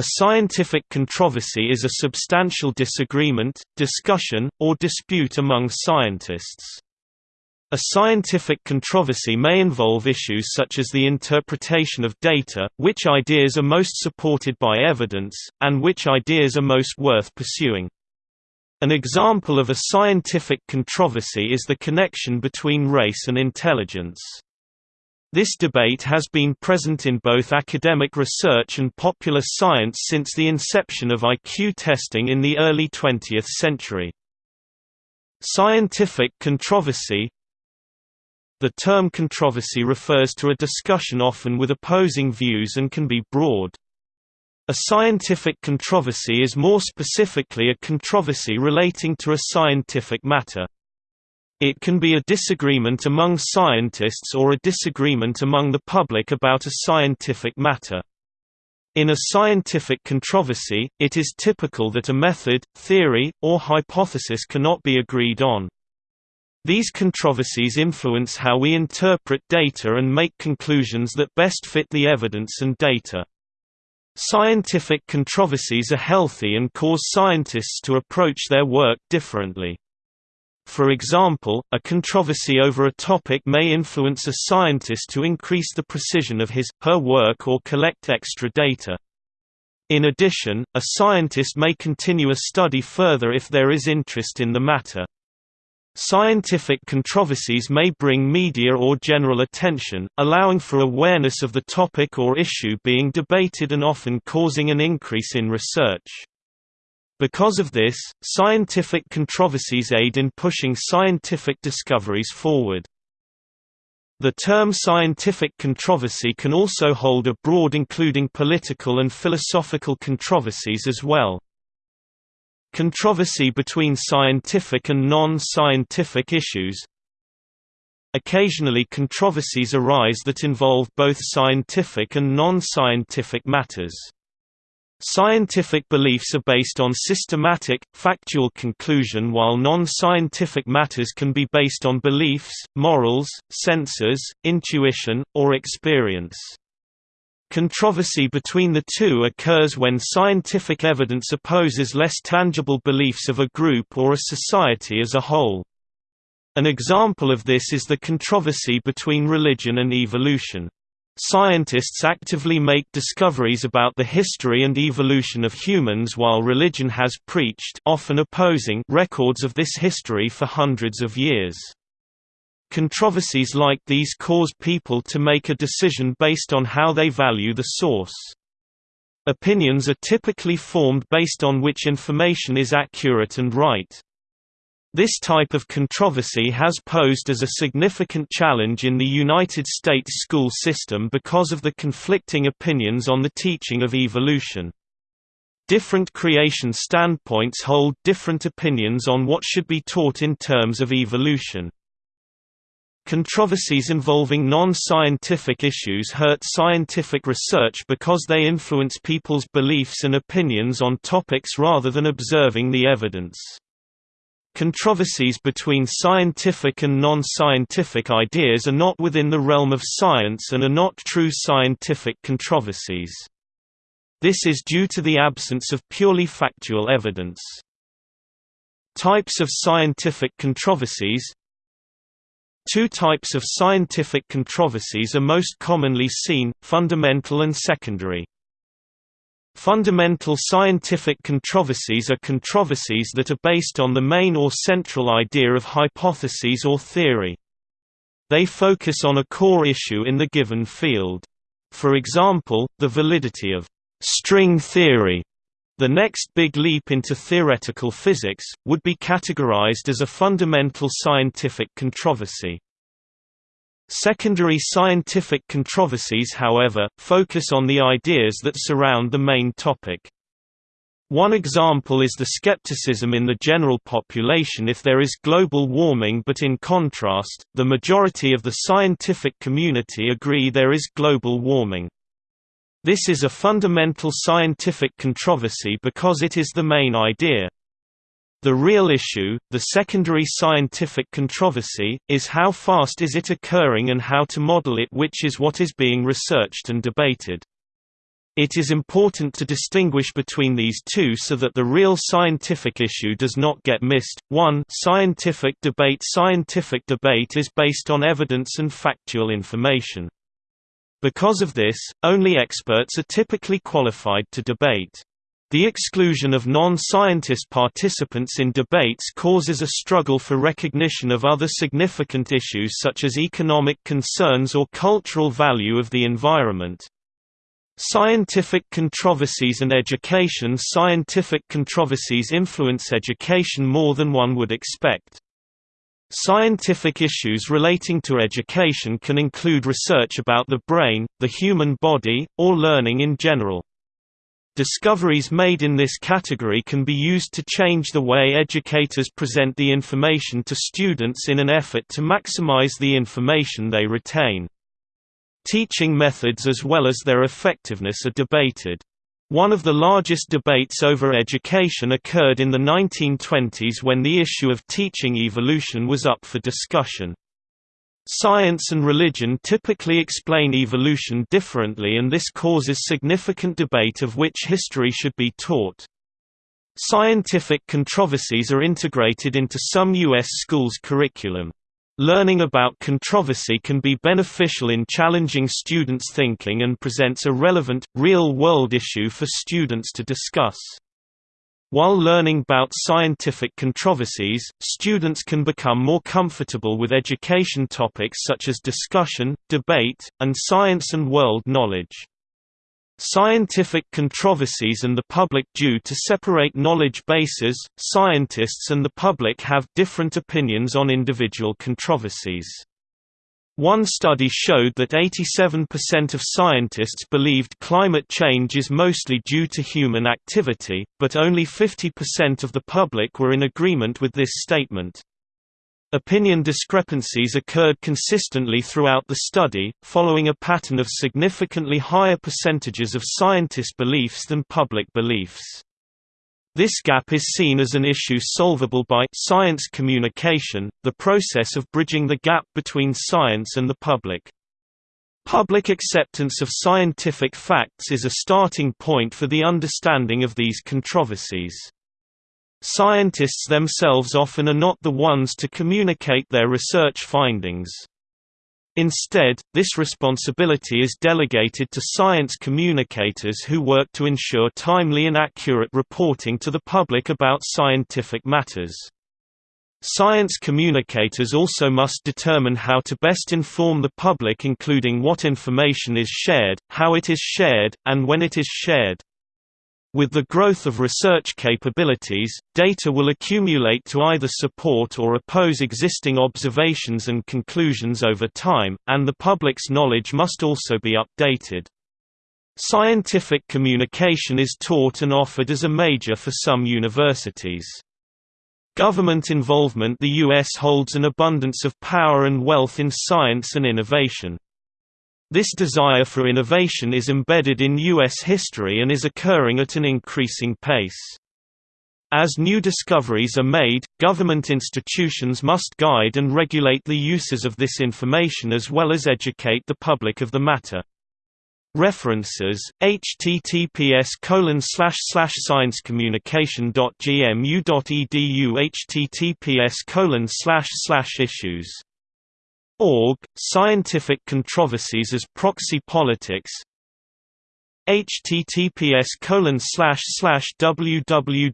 A scientific controversy is a substantial disagreement, discussion, or dispute among scientists. A scientific controversy may involve issues such as the interpretation of data, which ideas are most supported by evidence, and which ideas are most worth pursuing. An example of a scientific controversy is the connection between race and intelligence. This debate has been present in both academic research and popular science since the inception of IQ testing in the early 20th century. Scientific controversy The term controversy refers to a discussion often with opposing views and can be broad. A scientific controversy is more specifically a controversy relating to a scientific matter. It can be a disagreement among scientists or a disagreement among the public about a scientific matter. In a scientific controversy, it is typical that a method, theory, or hypothesis cannot be agreed on. These controversies influence how we interpret data and make conclusions that best fit the evidence and data. Scientific controversies are healthy and cause scientists to approach their work differently. For example, a controversy over a topic may influence a scientist to increase the precision of his, her work or collect extra data. In addition, a scientist may continue a study further if there is interest in the matter. Scientific controversies may bring media or general attention, allowing for awareness of the topic or issue being debated and often causing an increase in research. Because of this, scientific controversies aid in pushing scientific discoveries forward. The term scientific controversy can also hold a broad including political and philosophical controversies as well. Controversy between scientific and non-scientific issues Occasionally controversies arise that involve both scientific and non-scientific matters. Scientific beliefs are based on systematic, factual conclusion while non-scientific matters can be based on beliefs, morals, senses, intuition, or experience. Controversy between the two occurs when scientific evidence opposes less tangible beliefs of a group or a society as a whole. An example of this is the controversy between religion and evolution. Scientists actively make discoveries about the history and evolution of humans while religion has preached often opposing records of this history for hundreds of years. Controversies like these cause people to make a decision based on how they value the source. Opinions are typically formed based on which information is accurate and right. This type of controversy has posed as a significant challenge in the United States school system because of the conflicting opinions on the teaching of evolution. Different creation standpoints hold different opinions on what should be taught in terms of evolution. Controversies involving non-scientific issues hurt scientific research because they influence people's beliefs and opinions on topics rather than observing the evidence. Controversies between scientific and non-scientific ideas are not within the realm of science and are not true scientific controversies. This is due to the absence of purely factual evidence. Types of scientific controversies Two types of scientific controversies are most commonly seen, fundamental and secondary. Fundamental scientific controversies are controversies that are based on the main or central idea of hypotheses or theory. They focus on a core issue in the given field. For example, the validity of string theory the next big leap into theoretical physics, would be categorized as a fundamental scientific controversy. Secondary scientific controversies however, focus on the ideas that surround the main topic. One example is the skepticism in the general population if there is global warming but in contrast, the majority of the scientific community agree there is global warming. This is a fundamental scientific controversy because it is the main idea. The real issue, the secondary scientific controversy, is how fast is it occurring and how to model it which is what is being researched and debated. It is important to distinguish between these two so that the real scientific issue does not get missed. 1 Scientific debate Scientific debate is based on evidence and factual information. Because of this, only experts are typically qualified to debate. The exclusion of non-scientist participants in debates causes a struggle for recognition of other significant issues such as economic concerns or cultural value of the environment. Scientific controversies and education Scientific controversies influence education more than one would expect. Scientific issues relating to education can include research about the brain, the human body, or learning in general. Discoveries made in this category can be used to change the way educators present the information to students in an effort to maximize the information they retain. Teaching methods as well as their effectiveness are debated. One of the largest debates over education occurred in the 1920s when the issue of teaching evolution was up for discussion. Science and religion typically explain evolution differently and this causes significant debate of which history should be taught. Scientific controversies are integrated into some U.S. schools' curriculum. Learning about controversy can be beneficial in challenging students' thinking and presents a relevant, real-world issue for students to discuss. While learning about scientific controversies, students can become more comfortable with education topics such as discussion, debate, and science and world knowledge. Scientific controversies and the public Due to separate knowledge bases, scientists and the public have different opinions on individual controversies. One study showed that 87% of scientists believed climate change is mostly due to human activity, but only 50% of the public were in agreement with this statement. Opinion discrepancies occurred consistently throughout the study, following a pattern of significantly higher percentages of scientist beliefs than public beliefs. This gap is seen as an issue solvable by science communication, the process of bridging the gap between science and the public. Public acceptance of scientific facts is a starting point for the understanding of these controversies. Scientists themselves often are not the ones to communicate their research findings. Instead, this responsibility is delegated to science communicators who work to ensure timely and accurate reporting to the public about scientific matters. Science communicators also must determine how to best inform the public including what information is shared, how it is shared, and when it is shared. With the growth of research capabilities, data will accumulate to either support or oppose existing observations and conclusions over time, and the public's knowledge must also be updated. Scientific communication is taught and offered as a major for some universities. Government involvement The U.S. holds an abundance of power and wealth in science and innovation. This desire for innovation is embedded in U.S. history and is occurring at an increasing pace. As new discoveries are made, government institutions must guide and regulate the uses of this information as well as educate the public of the matter. References: https colon slash slash sciencecommunication.gmu.edu https colon slash slash issues Org, Scientific Controversies as Proxy Politics https colon slash slash www.merriam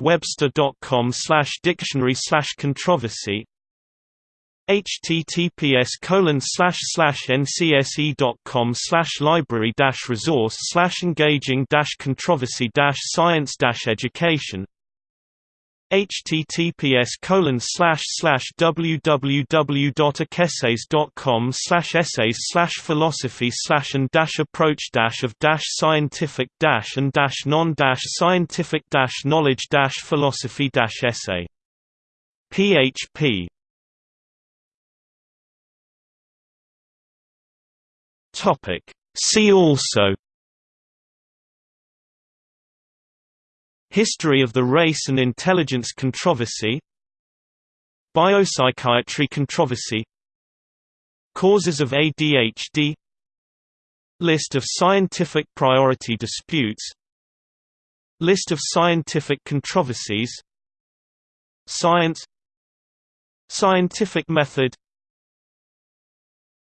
webster.com slash dictionary slash controversy https colon slash slash ncse.com slash library dash resource slash engaging dash controversy dash science dash education https colon slash slash www.acessays.com slash essays slash philosophy slash and dash approach dash of dash scientific dash and dash non dash scientific dash knowledge dash philosophy dash essay. Php topic. See also History of the race and intelligence controversy Biopsychiatry controversy Causes of ADHD List of scientific priority disputes List of scientific controversies Science Scientific method